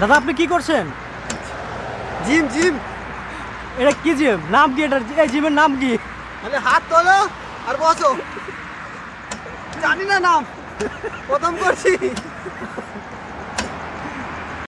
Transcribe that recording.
দাদা আপনি কি করছেন? Gym gym. এটা কি জিম? নাম কি এটার? এই জিমের নাম কি? মানে হাত তোলো আর বসো। জানি না নাম। প্রথম করছি।